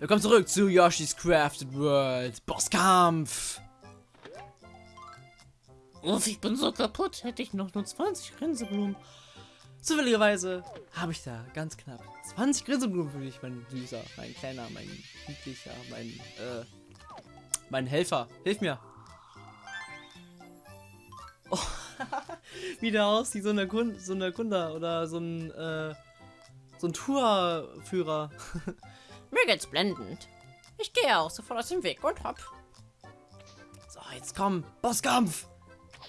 Willkommen zurück zu Yoshi's Crafted World. Bosskampf. Uff, ich bin so kaputt. Hätte ich noch nur 20 Grinseblumen. Zufälligerweise habe ich da ganz knapp 20 Grinseblumen für dich, mein Süßer, mein Kleiner, mein Niedlicher, mein, äh, mein Helfer. Hilf mir. Oh, wie der aussieht, so eine, Kund so eine Kunde oder so ein, äh, so ein Tourführer. Mir geht's blendend. Ich gehe auch sofort aus dem Weg und hopp. So, jetzt komm. Bosskampf.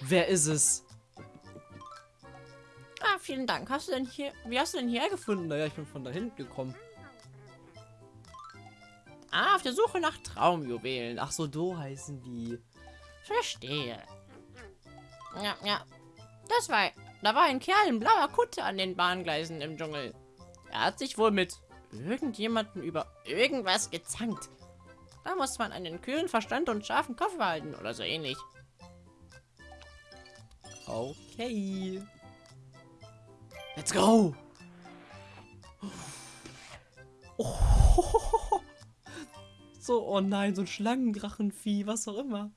Wer ist es? Ah, vielen Dank. Hast du denn hier... Wie hast du denn hierher gefunden? Naja, ich bin von da hinten gekommen. Ah, auf der Suche nach Traumjuwelen. Ach so, do heißen die. Verstehe. Ja, ja. Das war... Da war ein Kerl in blauer Kutte an den Bahngleisen im Dschungel. Er hat sich wohl mit irgendjemanden über irgendwas gezankt. Da muss man einen kühlen Verstand und scharfen Kopf behalten oder so ähnlich. Okay. Let's go. So, oh nein, so ein Schlangendrachenvieh, was auch immer.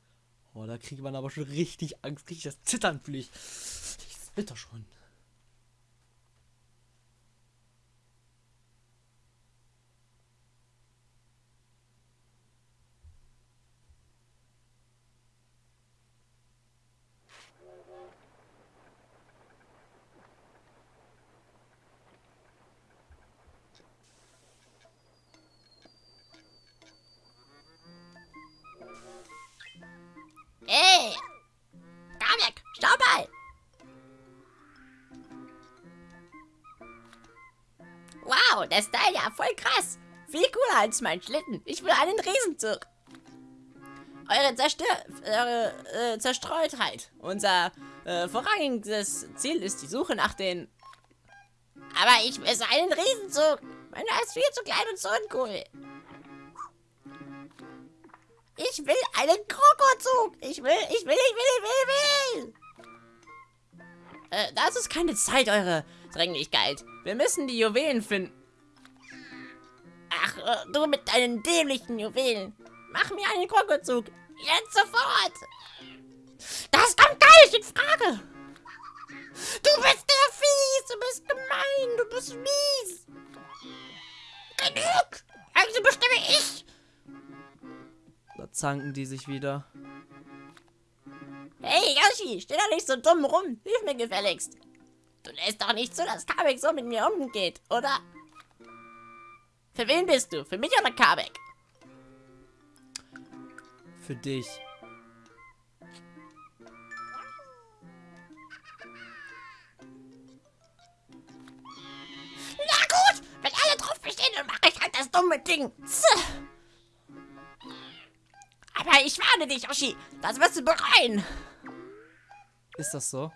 Oh, da kriegt man aber schon richtig Angst, richtig das Zittern fühle ich. Ich zitter schon. Cooler als mein Schlitten. Ich will einen Riesenzug. Eure, Zerstör eure äh, Zerstreutheit. Unser äh, vorrangiges Ziel ist die Suche nach den... Aber ich will einen Riesenzug. Meiner ist viel zu klein und so uncool. Ich will einen Krokozug. Ich will, ich will, ich will, ich will, ich will. Äh, das ist keine Zeit, eure Dringlichkeit. Wir müssen die Juwelen finden. Ach, äh, du mit deinen dämlichen Juwelen. Mach mir einen Krokozug. Jetzt sofort. Das kommt gar nicht in Frage. Du bist der fies. Du bist gemein. Du bist mies. Genug. Also bestimme ich. Da zanken die sich wieder. Hey Yoshi, steh doch nicht so dumm rum. Hilf mir gefälligst. Du lässt doch nicht zu, dass Kabek so mit mir umgeht, oder? Für wen bist du? Für mich oder Kabek? Für dich. Na gut, wenn alle drauf bestehen, dann mache ich halt das dumme Ding. Aber ich warne dich, Yoshi. Das wirst du bereuen. Ist das so?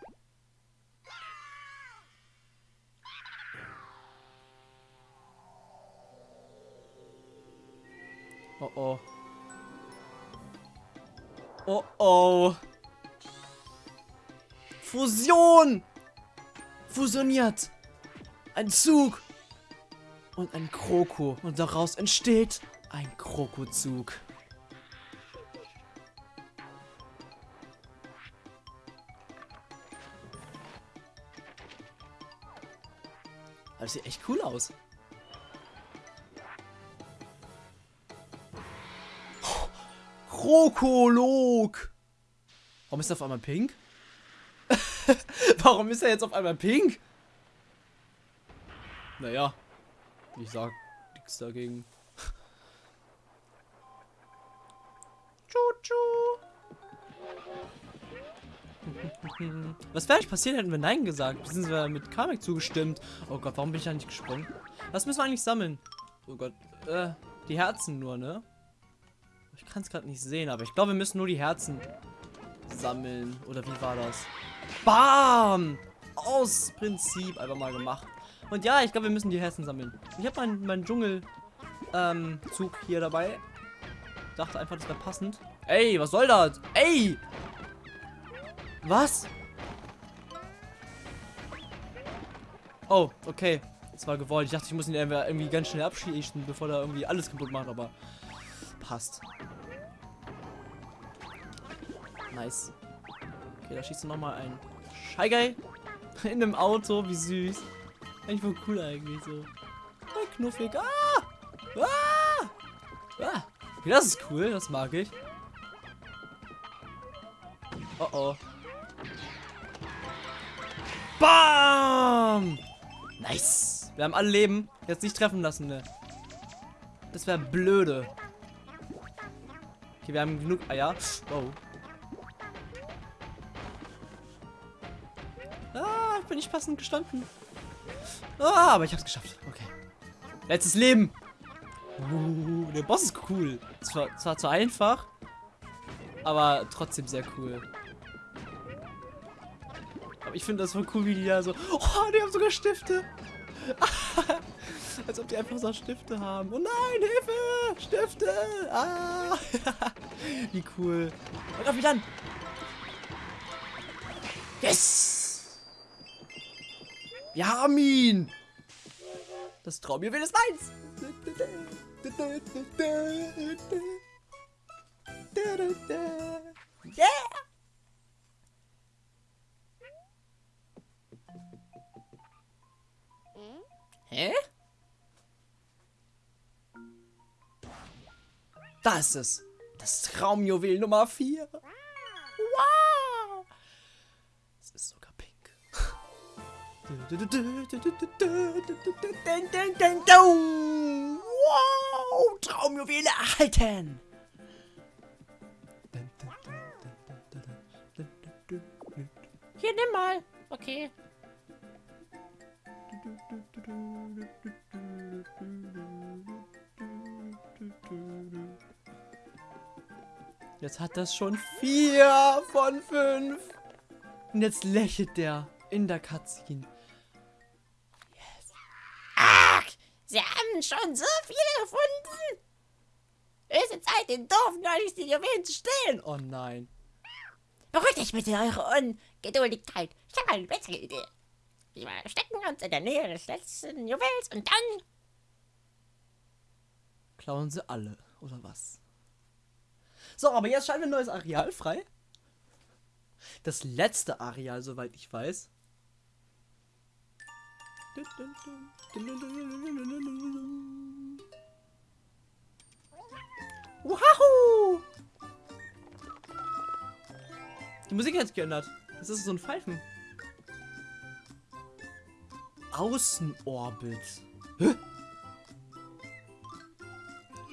Oh oh. Oh oh. Fusion! Fusioniert! Ein Zug! Und ein Kroko. Und daraus entsteht ein Krokozug. Das sieht echt cool aus. Krokolog. Warum ist er auf einmal pink? Warum ist er jetzt auf einmal pink? Naja, ich sag nichts dagegen. Tschu-tschu. Was wäre eigentlich passiert, hätten wir Nein gesagt? Beziehungsweise mit Kamek zugestimmt. Oh Gott, warum bin ich da nicht gesprungen? Was müssen wir eigentlich sammeln? Oh Gott, äh, die Herzen nur, ne? Ich kann es gerade nicht sehen, aber ich glaube, wir müssen nur die Herzen sammeln. Oder wie war das? Bam! Aus Prinzip einfach mal gemacht. Und ja, ich glaube, wir müssen die Herzen sammeln. Ich habe meinen mein Dschungel ähm, hier dabei. Dachte einfach, das wäre passend. Ey, was soll das? Ey! Was? Oh, okay. Das war gewollt. Ich dachte, ich muss ihn irgendwie ganz schnell abschießen, bevor er irgendwie alles kaputt macht, aber passt. Nice. Okay, da schießt du nochmal ein Scheigeil in einem Auto. Wie süß. Eigentlich voll cool eigentlich so. Ein knuffig. Ah! Ah! Ah! Okay, das ist cool. Das mag ich. Oh oh. Bam! Nice. Wir haben alle Leben. Jetzt nicht treffen lassen, ne? Das wäre blöde. Okay, wir haben genug Eier. Oh. Ah, bin ich passend gestanden. Ah, aber ich hab's geschafft. Okay. Letztes Leben. Uh, der Boss ist cool. Zwar, zwar zu einfach, aber trotzdem sehr cool. Aber ich finde das voll cool, wie die da so... Oh, die haben sogar Stifte. Als ob die einfach so Stifte haben. Oh nein, Hilfe! Stifte! Ah! wie cool. Und auf mich dann! Yes! Wir haben ihn! Das Traumjuwel ist meins! Yeah! Hä? Da ist es. Das Traumjuwel Nummer 4. Wow! Es ist sogar pink. Wow! Traumjuwele erhalten! Hier, nimm mal. Okay. Jetzt hat das schon vier von fünf. Und jetzt lächelt der in der Cutscene. Yes. Ach, sie haben schon so viele gefunden. Höchste Zeit, den doofen neulich die Juwelen zu stehlen. Oh nein. Beruhigt euch bitte eure Ungeduldigkeit. Ich habe eine bessere Idee. Wir verstecken uns in der Nähe des letzten Juwels und dann... Klauen sie alle, oder was? So, aber jetzt scheinen wir ein neues Areal frei. Das letzte Areal, soweit ich weiß. Wahoo! Die Musik hat sich geändert. Das ist so ein Pfeifen. Außenorbit. Hä?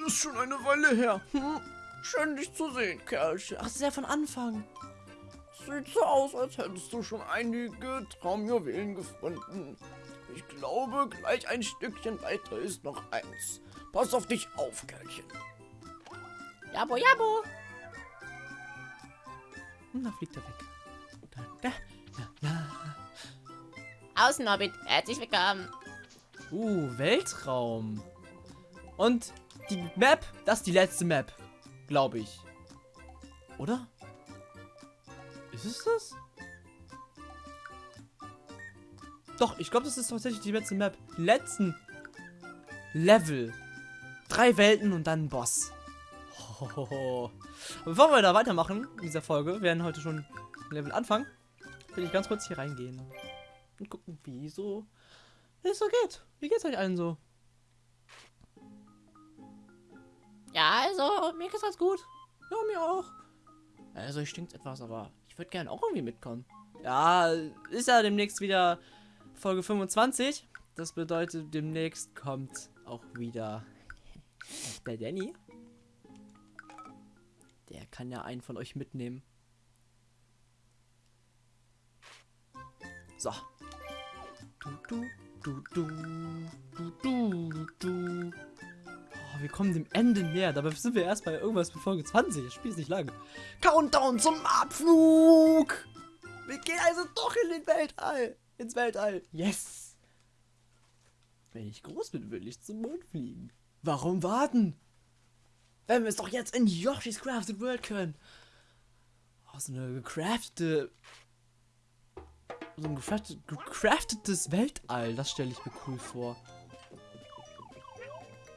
Ist schon eine Weile her. Hm? Schön dich zu sehen, Kerlchen. Ach, ja von Anfang. Sieht so aus, als hättest du schon einige Traumjuwelen gefunden. Ich glaube, gleich ein Stückchen weiter ist noch eins. Pass auf dich auf, Kerlchen. Jabo, jabo. Und da fliegt er weg. Da, da, da, da. Außenorbit, herzlich willkommen. Uh, Weltraum. Und die Map, das ist die letzte Map. Glaube ich. Oder? Ist es das? Doch, ich glaube, das ist tatsächlich die letzte Map. Letzten Level. Drei Welten und dann ein Boss. Hohoho. Bevor wir da weitermachen in dieser Folge, werden heute schon Level anfangen, will ich ganz kurz hier reingehen und gucken, wie so es so geht. Wie geht's euch allen so? Ja, also, mir geht's ganz gut. Ja, mir auch. Also, ich stinkt etwas, aber ich würde gerne auch irgendwie mitkommen. Ja, ist ja demnächst wieder Folge 25. Das bedeutet, demnächst kommt auch wieder der Danny. Der kann ja einen von euch mitnehmen. So. Du, du, du, du, du, du, du. Oh, wir kommen dem Ende näher. Dabei sind wir erst bei irgendwas bei Folge 20. Das Spiel ist nicht lang. Countdown zum Abflug! Wir gehen also doch in den Weltall. Ins Weltall. Yes! Wenn ich groß bin, will ich zum Mond fliegen. Warum warten? Wenn wir es doch jetzt in Yoshi's Crafted World können. Oh, so eine gecraftete so ein gecraftet, gecraftetes Weltall. Das stelle ich mir cool vor.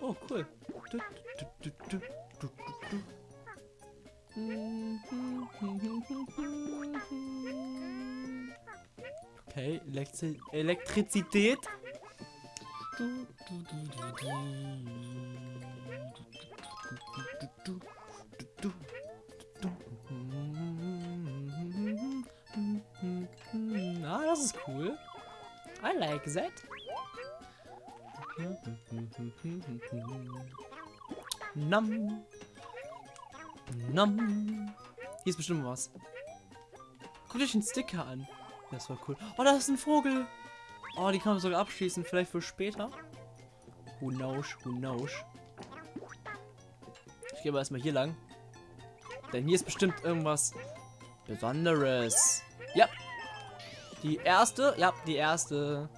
Oh, cool. Okay, Elektri Elektrizität. Ah, das ist cool. I like that. Nam. Nam. Hier ist bestimmt was. Guckt euch den Sticker an. Das war cool. Oh, da ist ein Vogel. Oh, die kann man sogar abschließen. Vielleicht für später. Who knows, who knows. Ich gehe aber erstmal hier lang. Denn hier ist bestimmt irgendwas Besonderes. Ja. Die erste. Ja, die erste.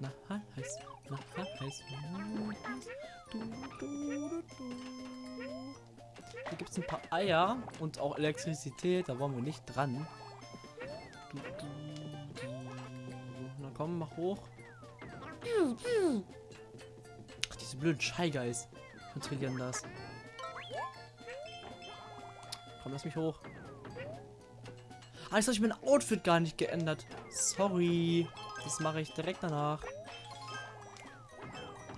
Na, heiß. Na, heiß. Du, du, du, Hier gibt es ein paar Eier und auch Elektrizität. Da wollen wir nicht dran. Du, du, du. Na komm, mach hoch. Ach, diese blöden Shy Guys kontrollieren das. Komm, lass mich hoch. Ah, jetzt habe ich mein Outfit gar nicht geändert. Sorry. Das mache ich direkt danach.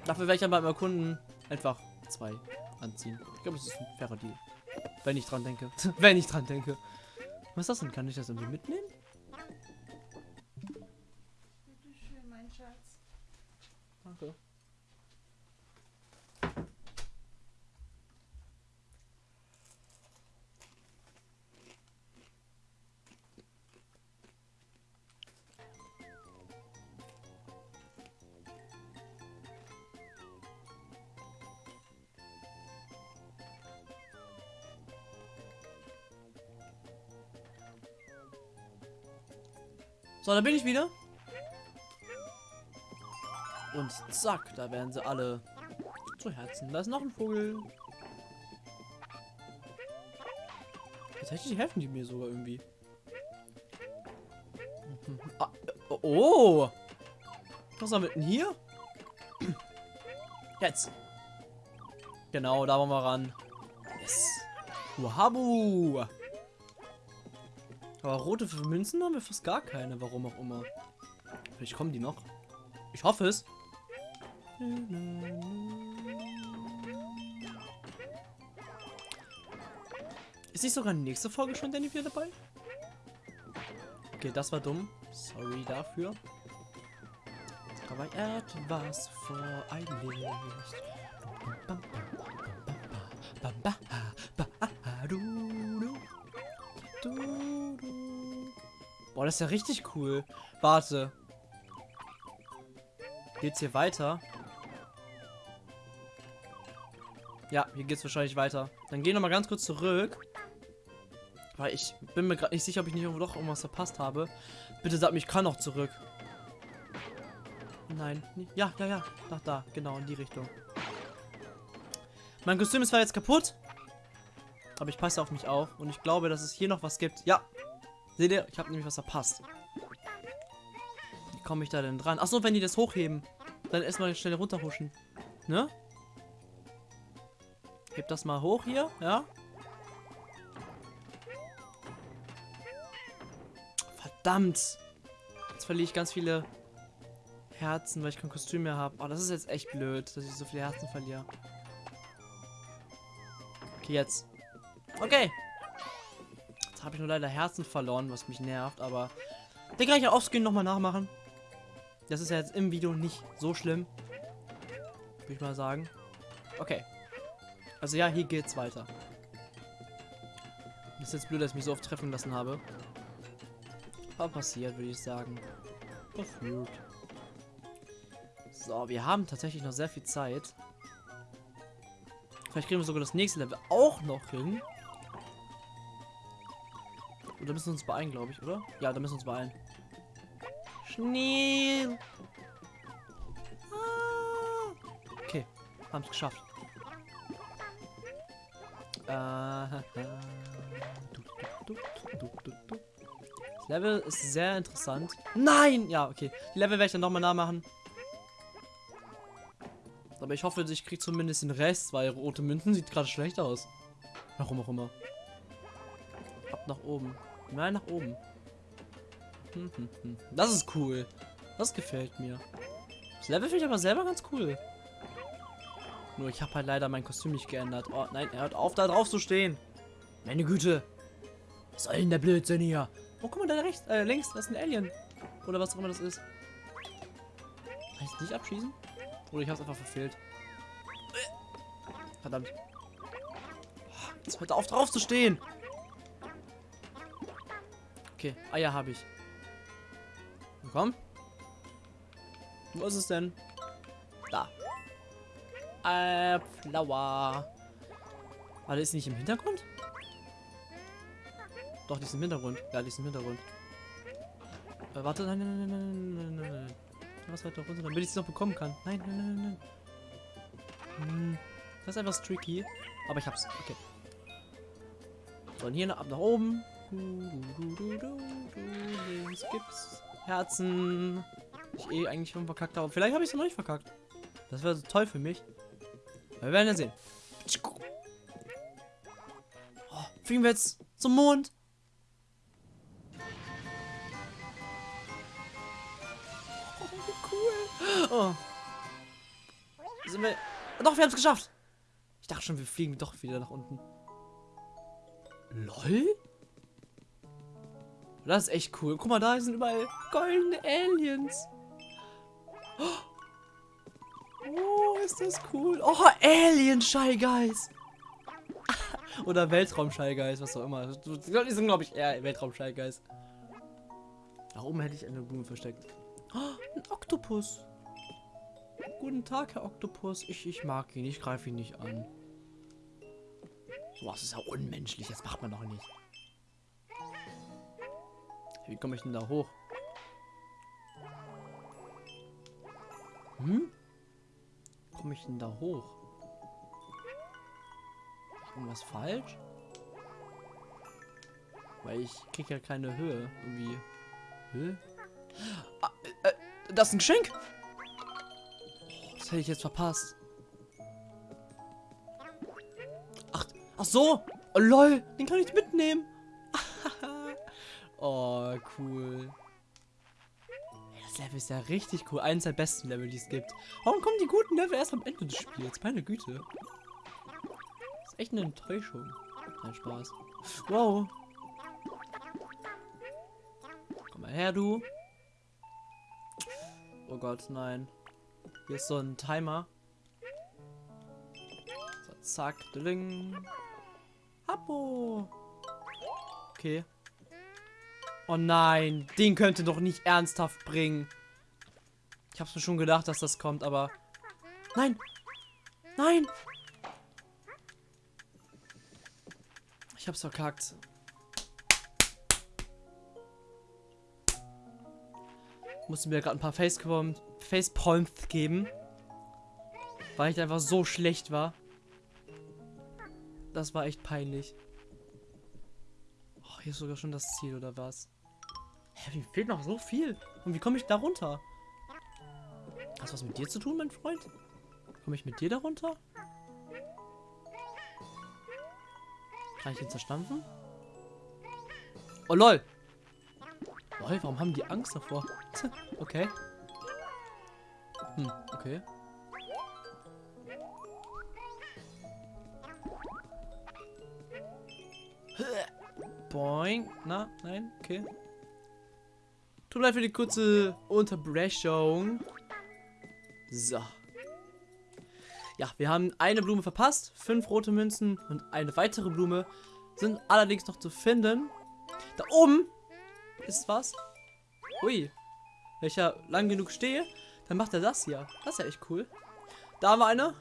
Dafür werde ich dann beim Erkunden einfach zwei anziehen. Ich glaube, das ist ein fairer Deal. Wenn ich dran denke. Wenn ich dran denke. Was ist das denn? Kann ich das irgendwie mitnehmen? So, da bin ich wieder. Und zack, da werden sie alle zu Herzen. Da ist noch ein Vogel. Tatsächlich helfen die mir sogar irgendwie. Ah, oh! Was haben wir denn hier? Jetzt. Genau, da wollen wir ran. Yes. Wahabu! Aber rote Münzen haben wir fast gar keine, warum auch immer. Vielleicht kommen die noch. Ich hoffe es. Ist nicht sogar nächste Folge schon Danny wieder dabei? Okay, das war dumm. Sorry dafür. Aber etwas vor ein Licht. Boah, das ist ja richtig cool. Warte. Geht's hier weiter? Ja, hier geht's wahrscheinlich weiter. Dann geh noch mal ganz kurz zurück. Weil ich bin mir gerade nicht sicher, ob ich nicht irgendwo doch irgendwas verpasst habe. Bitte sag mir, ich kann noch zurück. Nein. Ja, ja, ja. Nach da. Genau, in die Richtung. Mein Kostüm ist zwar jetzt kaputt. Aber ich passe auf mich auf. Und ich glaube, dass es hier noch was gibt. Ja. Seht ihr? Ich habe nämlich was verpasst. Wie komme ich da denn dran? Achso, wenn die das hochheben. Dann erstmal schnell runterhuschen. Ne? Heb das mal hoch hier, ja? Verdammt! Jetzt verliere ich ganz viele Herzen, weil ich kein Kostüm mehr habe. Oh, das ist jetzt echt blöd, dass ich so viele Herzen verliere. Okay, jetzt. Okay. Jetzt habe ich nur leider Herzen verloren, was mich nervt, aber den kann ich ja offscreen nochmal nachmachen. Das ist ja jetzt im Video nicht so schlimm. Würde ich mal sagen. Okay. Also ja, hier geht's weiter. Das ist jetzt blöd, dass ich mich so oft treffen lassen habe. Aber passiert, würde ich sagen. Passiert. So, wir haben tatsächlich noch sehr viel Zeit. Vielleicht kriegen wir sogar das nächste Level auch noch hin. Oder müssen wir uns beeilen, glaube ich, oder? Ja, da müssen wir uns beeilen. Schnee. Ah. Okay, haben es geschafft. Äh, Level ist sehr interessant. Nein! Ja, okay. Die Level werde ich dann nochmal nachmachen. Aber ich hoffe, ich kriege zumindest den Rest, weil rote Münzen sieht gerade schlecht aus. Warum auch immer. Ab nach oben. Nein, nach oben. Das ist cool. Das gefällt mir. Das Level finde ich aber selber ganz cool. Nur ich habe halt leider mein Kostüm nicht geändert. Oh nein, er hört auf, da drauf zu stehen. Meine Güte. Was soll denn der Blödsinn hier? Oh, guck mal, da rechts, äh, links, das ist ein Alien. Oder was auch immer das ist. Kann ich nicht abschießen? Oder ich habe es einfach verfehlt. Verdammt. Jetzt hört auf, drauf zu stehen. Okay, Eier habe ich. Komm. Wo ist es denn? Da. Äh, Flower. Warte, ist die nicht im Hintergrund? Doch, die ist im Hintergrund. Ja, die ist im Hintergrund. Äh, warte, nein, nein, nein, nein, nein, nein. Was weiter runter, damit ich sie noch bekommen kann. Nein, nein, nein, nein, nein. Hm, das ist einfach tricky. Aber ich hab's. Okay. Und hier ab nach oben. Links gibt's Herzen. Ich eh eigentlich schon verkackt habe. Vielleicht habe ich es noch nicht verkackt. Das wäre so toll für mich. Wir werden ja sehen. Oh, fliegen wir jetzt zum Mond? Oh. Oh. Sind wir... Doch, wir haben es geschafft. Ich dachte schon, wir fliegen doch wieder nach unten. LOL? Das ist echt cool. Guck mal, da sind überall goldene Aliens. Oh, ist das cool. Oh, Alien Shy Guys. Oder Weltraum Shy Guys, was auch immer. Die sind, glaube ich, eher Weltraum Shy Guys. Da oben hätte ich eine Blume versteckt. Oh, ein Oktopus. Guten Tag, Herr Oktopus. Ich, ich mag ihn. Ich greife ihn nicht an. Sowas ist ja unmenschlich. Das macht man doch nicht. Wie komme ich denn da hoch? Hm? komme ich denn da hoch? Ist irgendwas falsch? Weil ich kriege ja keine Höhe. Irgendwie. Höhe? Ah, äh, äh, das ist ein Geschenk! Oh, das hätte ich jetzt verpasst. Ach, ach so! Oh, lol, den kann ich mitnehmen. Oh, cool. Das Level ist ja richtig cool. Eines der besten Level, die es gibt. Warum kommen die guten Level erst am Ende des Spiels? Meine Güte. Das ist echt eine Enttäuschung. Kein Spaß. Wow. Komm mal her, du. Oh Gott, nein. Hier ist so ein Timer. So, zack, dling. Hapo. Okay. Oh nein, den könnte doch nicht ernsthaft bringen. Ich hab's mir schon gedacht, dass das kommt, aber... Nein! Nein! Ich hab's verkackt. Musste mir gerade ein paar Facepalms Face geben. Weil ich einfach so schlecht war. Das war echt peinlich. Oh, hier ist sogar schon das Ziel, oder was? Hä, mir fehlt noch so viel. Und wie komme ich da runter? Hast du was mit dir zu tun, mein Freund? Komme ich mit dir da runter? Kann ich ihn zerstampfen? Oh, lol. Lol, warum haben die Angst davor? okay. Hm, okay. Boing. Na, nein, okay. Tut mir leid für die kurze Unterbrechung. So. Ja, wir haben eine Blume verpasst, fünf rote Münzen und eine weitere Blume sind allerdings noch zu finden. Da oben ist was. Ui. Wenn ich ja lang genug stehe, dann macht er das hier. Das ist ja echt cool. Da haben wir eine.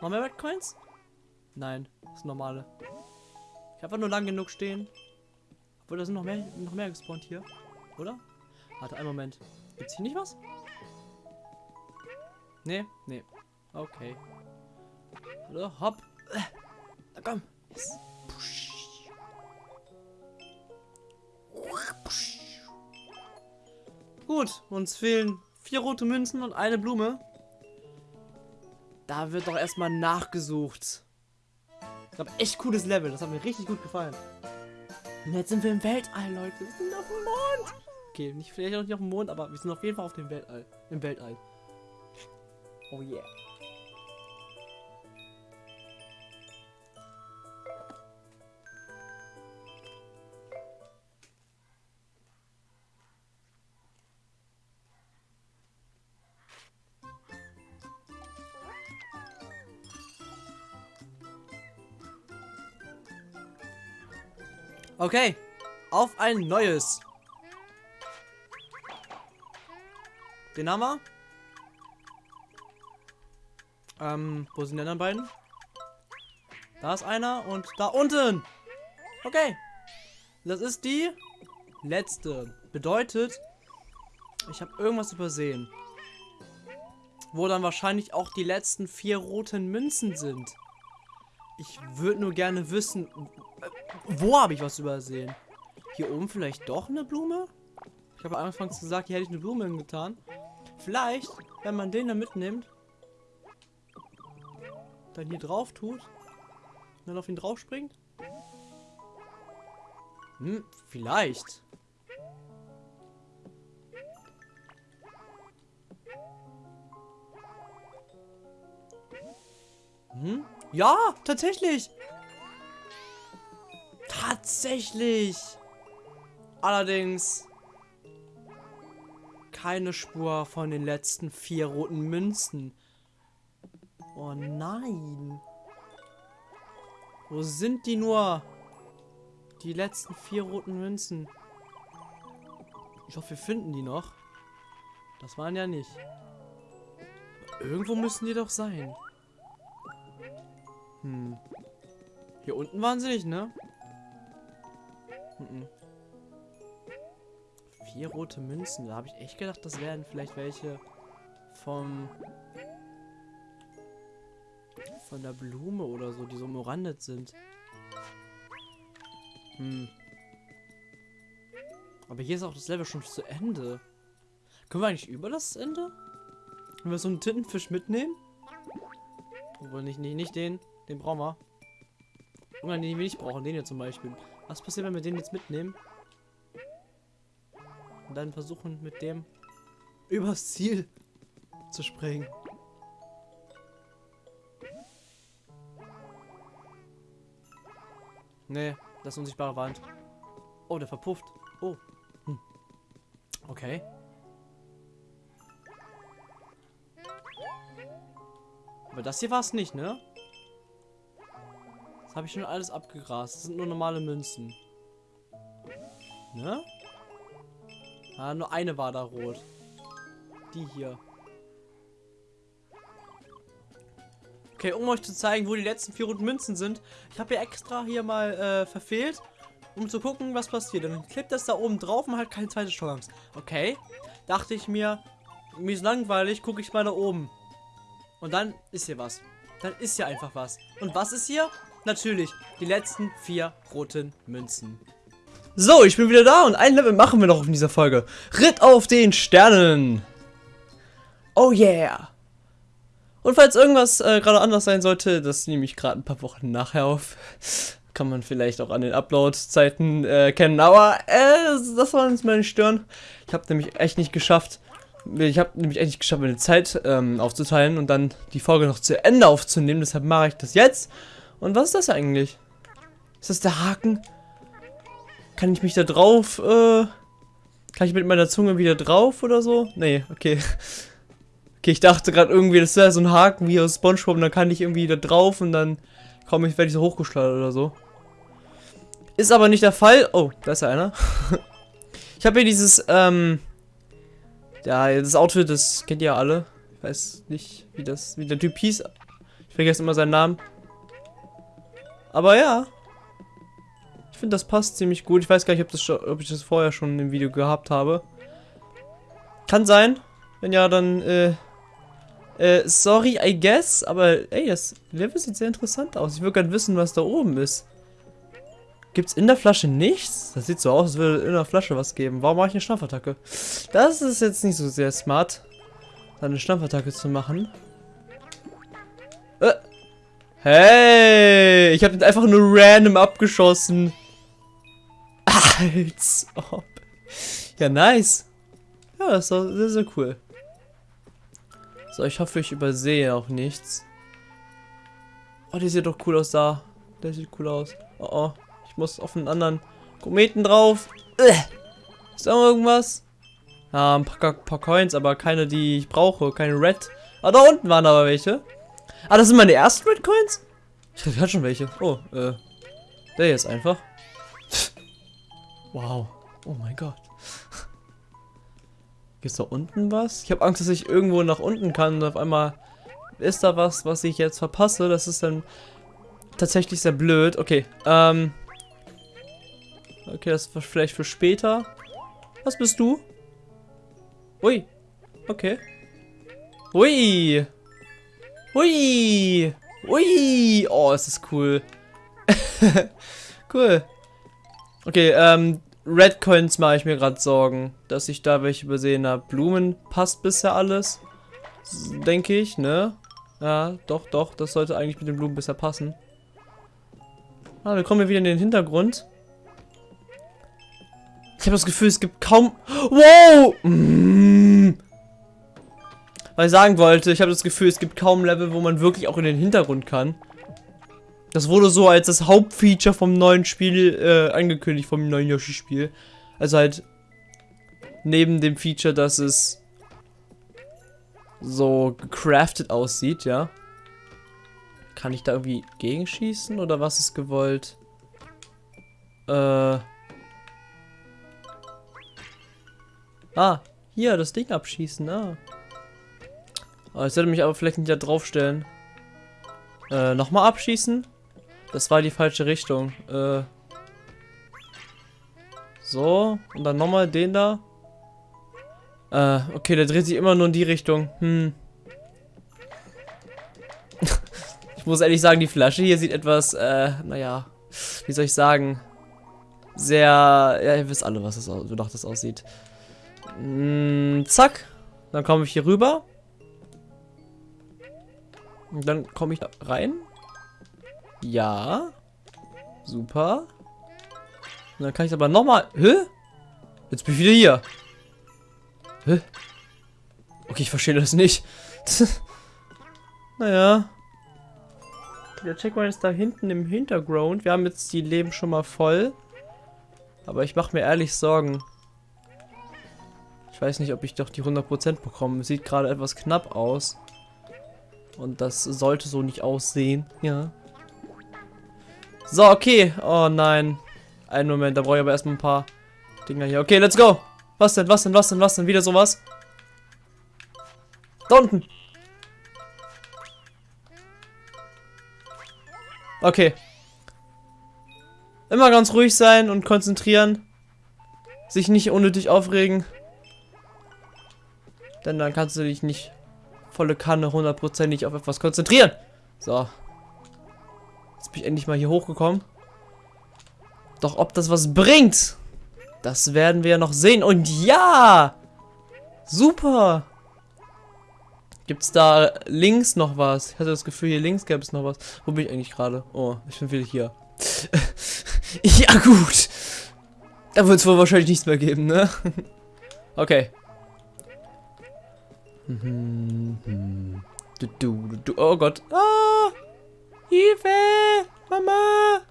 Noch mehr Red Coins? Nein, das ist normale. Ich einfach nur lang genug stehen. Obwohl, da sind noch mehr, noch mehr gespawnt hier. Oder? Warte, einen Moment. Gibt's hier nicht was? Nee, nee. Okay. Hallo, hopp. Na komm. Yes. Gut, uns fehlen vier rote Münzen und eine Blume. Da wird doch erstmal nachgesucht. Ich habe echt cooles Level, das hat mir richtig gut gefallen. Und jetzt sind wir im Weltall, Leute. Wir sind auf dem Mond. Okay, nicht vielleicht noch nicht auf dem Mond, aber wir sind auf jeden Fall auf dem Weltall. Im Weltall. Oh yeah. Okay, auf ein neues. Den haben wir. Ähm, wo sind die anderen beiden? Da ist einer und da unten. Okay. Das ist die letzte. Bedeutet, ich habe irgendwas übersehen. Wo dann wahrscheinlich auch die letzten vier roten Münzen sind. Ich würde nur gerne wissen, wo habe ich was übersehen? Hier oben vielleicht doch eine Blume? Ich habe anfangs gesagt, hier hätte ich eine Blume hingetan. Vielleicht, wenn man den da mitnimmt, dann hier drauf tut, dann auf ihn drauf springt. Hm, vielleicht. Hm? Ja, tatsächlich. Tatsächlich. Allerdings keine Spur von den letzten vier roten Münzen. Oh nein. Wo sind die nur? Die letzten vier roten Münzen. Ich hoffe, wir finden die noch. Das waren ja nicht. Irgendwo müssen die doch sein. Hm. Hier unten waren sie nicht, ne? Vier rote Münzen. Da habe ich echt gedacht, das wären vielleicht welche vom von der Blume oder so, die so umrandet sind. Hm. Aber hier ist auch das Level schon zu Ende. Können wir eigentlich über das Ende? Wenn wir so einen Tintenfisch mitnehmen? Obwohl nicht, nicht, nicht den. Den brauchen wir. Oder den wir nicht brauchen. Den hier zum Beispiel. Was passiert, wenn wir den jetzt mitnehmen? Und dann versuchen mit dem übers Ziel zu springen. Nee, das ist unsichtbare Wand. Oh, der verpufft. Oh. Hm. Okay. Aber das hier war es nicht, ne? Das habe ich schon alles abgegrast. Das sind nur normale Münzen. Ne? Ah, nur eine war da rot. Die hier. Okay, um euch zu zeigen, wo die letzten vier roten Münzen sind. Ich habe hier extra hier mal äh, verfehlt, um zu gucken, was passiert. Dann klebt das da oben drauf und halt keine zweite Chance. Okay. Dachte ich mir, mir ist langweilig, gucke ich mal da oben. Und dann ist hier was. Dann ist hier einfach was. Und was ist hier? Natürlich, die letzten vier roten Münzen. So, ich bin wieder da und ein Level machen wir noch in dieser Folge. Ritt auf den Sternen. Oh yeah. Und falls irgendwas äh, gerade anders sein sollte, das nehme ich gerade ein paar Wochen nachher auf. Kann man vielleicht auch an den Upload-Zeiten äh. Aber äh, das uns mal nicht stören. Ich habe nämlich echt nicht geschafft. Ich habe nämlich echt nicht geschafft, meine Zeit ähm, aufzuteilen und dann die Folge noch zu Ende aufzunehmen. Deshalb mache ich das jetzt. Und was ist das eigentlich? Ist das der Haken? Kann ich mich da drauf, äh... Kann ich mit meiner Zunge wieder drauf oder so? Nee, okay. Okay, ich dachte gerade irgendwie, das wäre so ein Haken wie aus Spongebob und dann kann ich irgendwie da drauf und dann komme ich, werde ich so hochgeschleudert oder so. Ist aber nicht der Fall. Oh, da ist ja einer. ich habe hier dieses, ähm... Ja, das Outfit, das kennt ihr ja alle. Ich weiß nicht, wie das, wie der Typ hieß. Ich vergesse immer seinen Namen. Aber ja. Ich finde, das passt ziemlich gut. Ich weiß gar nicht, ob, das schon, ob ich das vorher schon im Video gehabt habe. Kann sein. Wenn ja, dann, äh, äh, sorry, I guess. Aber, ey, das Level sieht sehr interessant aus. Ich würde gerne wissen, was da oben ist. Gibt's in der Flasche nichts? Das sieht so aus, als würde in der Flasche was geben. Warum mache ich eine Stampfattacke? Das ist jetzt nicht so sehr smart, eine Stampfattacke zu machen. Äh. Hey, ich habe den einfach nur random abgeschossen. Als ob. Ja, nice. Ja, das ist sehr, sehr cool. So, ich hoffe, ich übersehe auch nichts. Oh, die sieht doch cool aus da. Der sieht cool aus. Oh, oh. Ich muss auf einen anderen Kometen drauf. Ist da irgendwas? Ja, ein paar, paar Coins, aber keine, die ich brauche. Keine Red. Ah, da unten waren aber welche. Ah, das sind meine ersten Red Coins? Ich hatte schon welche. Oh, äh. Der jetzt einfach. Wow. Oh mein Gott. Gibt's da unten was? Ich habe Angst, dass ich irgendwo nach unten kann und auf einmal ist da was, was ich jetzt verpasse. Das ist dann tatsächlich sehr blöd. Okay, ähm. Okay, das war vielleicht für später. Was bist du? Ui. Okay. Ui. Ui. Ui. Oh, es ist cool. cool. Okay, ähm, Red Coins mache ich mir gerade Sorgen, dass ich da welche übersehen habe. Blumen passt bisher alles. Denke ich, ne? Ja, doch, doch. Das sollte eigentlich mit den Blumen bisher passen. Ah, wir kommen wieder in den Hintergrund. Ich habe das Gefühl, es gibt kaum... Wow! Mmh. Was ich sagen wollte, ich habe das Gefühl, es gibt kaum Level, wo man wirklich auch in den Hintergrund kann. Das wurde so als das Hauptfeature vom neuen Spiel äh, angekündigt, vom neuen Yoshi-Spiel. Also halt neben dem Feature, dass es so gecraftet aussieht, ja. Kann ich da irgendwie gegenschießen oder was ist gewollt? Äh. Ah, hier, das Ding abschießen, ah. Ich sollte mich aber vielleicht nicht da draufstellen. Äh, nochmal abschießen? Das war die falsche Richtung. Äh. So, und dann nochmal den da. Äh, okay, der dreht sich immer nur in die Richtung. Hm. ich muss ehrlich sagen, die Flasche hier sieht etwas, äh, naja, wie soll ich sagen? Sehr, ja, ihr wisst alle, was das, wonach das aussieht. Hm, zack. Dann komme ich hier rüber. Und dann komme ich da rein. Ja. Super. Und dann kann ich aber nochmal... Hä? Jetzt bin ich wieder hier. Hä? Okay, ich verstehe das nicht. naja. Der Checkpoint ist da hinten im Hintergrund. Wir haben jetzt die Leben schon mal voll. Aber ich mache mir ehrlich Sorgen. Ich weiß nicht, ob ich doch die 100% bekomme. Sieht gerade etwas knapp aus. Und das sollte so nicht aussehen. Ja. So, okay. Oh nein. Einen Moment, da brauche ich aber erstmal ein paar Dinger hier. Okay, let's go. Was denn, was denn, was denn, was denn? Wieder sowas? Da unten. Okay. Immer ganz ruhig sein und konzentrieren. Sich nicht unnötig aufregen. Denn dann kannst du dich nicht volle Kanne hundertprozentig auf etwas konzentrieren. So. Jetzt bin ich endlich mal hier hochgekommen. Doch ob das was bringt, das werden wir noch sehen. Und ja! Super! Gibt es da links noch was? Ich hatte das Gefühl, hier links gäbe es noch was. Wo bin ich eigentlich gerade? Oh, ich bin wieder hier. ja, gut. Da wird es wohl wahrscheinlich nichts mehr geben, ne? okay. Du, du, du, oh Gott. Ah! Hilfe! Mama!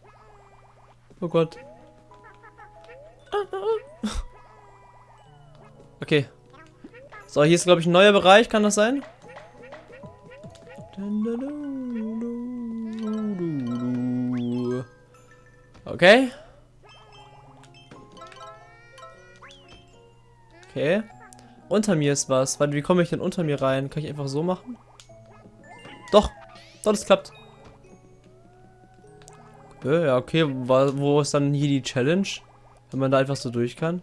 Oh Gott. Okay. So, hier ist, glaube ich, ein neuer Bereich. Kann das sein? Okay. Okay. Unter mir ist was. Warte, wie komme ich denn unter mir rein? Kann ich einfach so machen? Doch. Doch, das klappt. Ja, okay. Wo ist dann hier die Challenge? Wenn man da einfach so durch kann.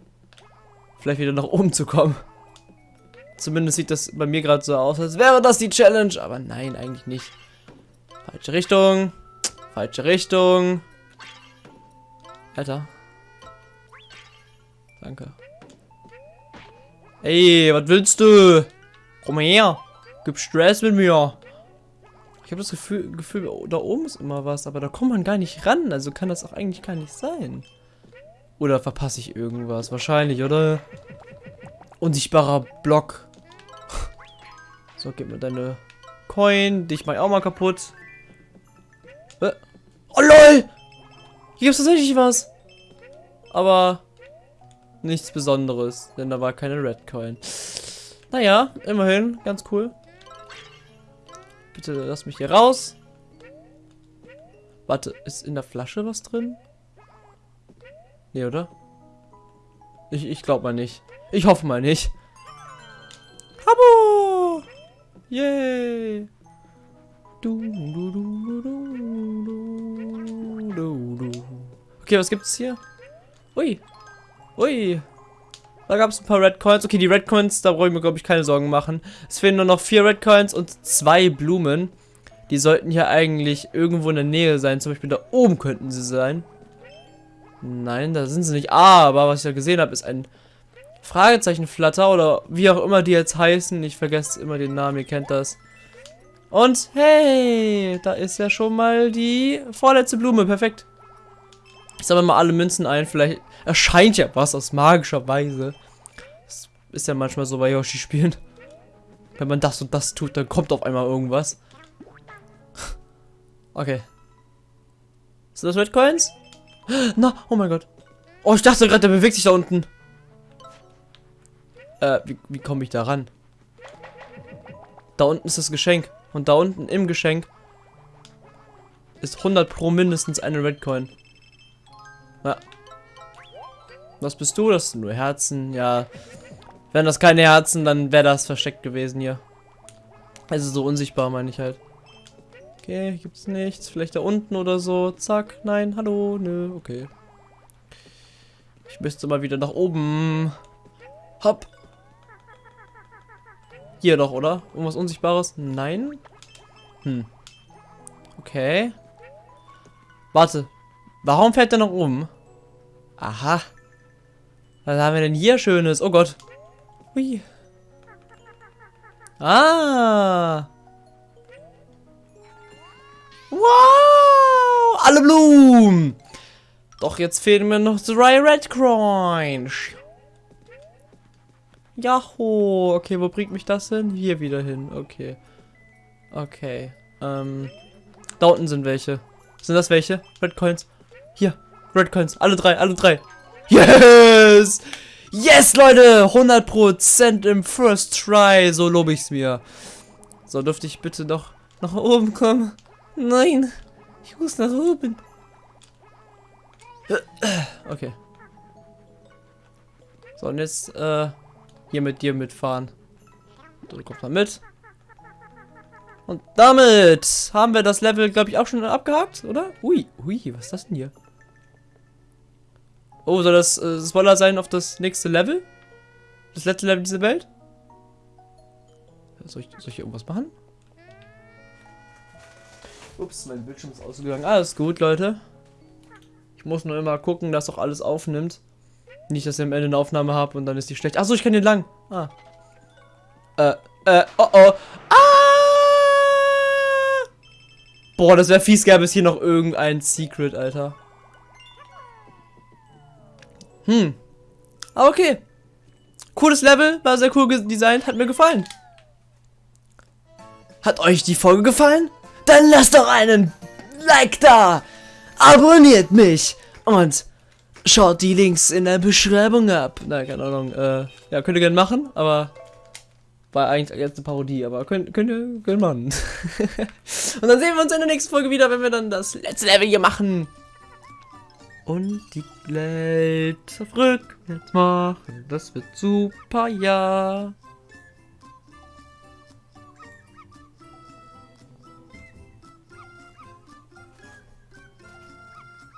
Vielleicht wieder nach oben zu kommen. Zumindest sieht das bei mir gerade so aus, als wäre das die Challenge. Aber nein, eigentlich nicht. Falsche Richtung. Falsche Richtung. Alter. Danke. Ey, was willst du? Komm her. Gib Stress mit mir. Ich habe das Gefühl, Gefühl, da oben ist immer was, aber da kommt man gar nicht ran. Also kann das auch eigentlich gar nicht sein. Oder verpasse ich irgendwas? Wahrscheinlich, oder? Unsichtbarer Block. So, gib mir deine Coin. Dich mach ich auch mal kaputt. Oh lol! Hier gibt's tatsächlich was. Aber nichts Besonderes, denn da war keine Red Coin. Naja, immerhin, ganz cool. Bitte lass mich hier raus. Warte, ist in der Flasche was drin? Nee, oder? Ich, ich glaube mal nicht. Ich hoffe mal nicht. Abo! Yay! Du, du, du, du, du, du. Okay, was gibt's hier? Ui. Ui. Da gab es ein paar Red Coins. Okay, die Red Coins, da brauche ich mir, glaube ich, keine Sorgen machen. Es fehlen nur noch vier Red Coins und zwei Blumen. Die sollten hier eigentlich irgendwo in der Nähe sein. Zum Beispiel da oben könnten sie sein. Nein, da sind sie nicht. Ah, aber was ich ja gesehen habe, ist ein Fragezeichenflatter oder wie auch immer die jetzt heißen. Ich vergesse immer den Namen, ihr kennt das. Und hey, da ist ja schon mal die vorletzte Blume. Perfekt. Ich sammle mal alle Münzen ein. Vielleicht erscheint ja was aus magischer Weise. Das ist ja manchmal so bei Yoshi-Spielen. Wenn man das und das tut, dann kommt auf einmal irgendwas. Okay. Sind das Red Coins? Na, oh mein Gott. Oh, ich dachte gerade, der bewegt sich da unten. Äh, wie, wie komme ich da ran? Da unten ist das Geschenk. Und da unten im Geschenk ist 100 pro mindestens eine Red Coin. Ja. Was bist du? Das sind nur Herzen. Ja. Wären das keine Herzen, dann wäre das versteckt gewesen hier. Also so unsichtbar meine ich halt. Okay, gibt's nichts. Vielleicht da unten oder so. Zack. Nein, hallo. Nö, okay. Ich müsste mal wieder nach oben. Hopp. Hier doch, oder? Irgendwas Unsichtbares? Nein? Hm. Okay. Warte. Warum fährt der nach oben? Aha. Was haben wir denn hier Schönes? Oh Gott. Hui. Ah. Wow. Alle Blumen. Doch jetzt fehlen mir noch drei Red Coins. Jaho. Okay, wo bringt mich das hin? Hier wieder hin. Okay. Okay. Ähm. Da unten sind welche. Sind das welche? Red Coins. Hier. Red Coins. Alle drei, alle drei. Yes! Yes, Leute! 100% im First Try. So lobe ich's mir. So, dürfte ich bitte noch nach oben kommen? Nein. Ich muss nach oben. Okay. So, und jetzt, äh, hier mit dir mitfahren. Du kommst mal mit. Und damit haben wir das Level, glaube ich, auch schon abgehakt, oder? Ui, ui, was ist das denn hier? Oh, soll das äh, Spoiler sein auf das nächste Level? Das letzte Level dieser Welt? Soll ich, soll ich hier irgendwas machen? Ups, mein Bildschirm ist ausgegangen. Alles gut, Leute. Ich muss nur immer gucken, dass auch alles aufnimmt. Nicht, dass ich am Ende eine Aufnahme habe und dann ist die schlecht. Achso, ich kann den lang. Ah. Äh, äh, oh oh. Ah! Boah, das wäre fies, gäbe es hier noch irgendein Secret, Alter. Hm. Aber okay. Cooles Level, war sehr cool designt, hat mir gefallen. Hat euch die Folge gefallen? Dann lasst doch einen Like da! Abonniert mich! Und schaut die Links in der Beschreibung ab. Nein, keine Ahnung. Äh, ja, könnt ihr gerne machen, aber war eigentlich jetzt eine Parodie, aber könnt, könnt ihr gerne machen. Und dann sehen wir uns in der nächsten Folge wieder, wenn wir dann das letzte Level hier machen. Und die Welt rückwärts machen. Das wird super, ja.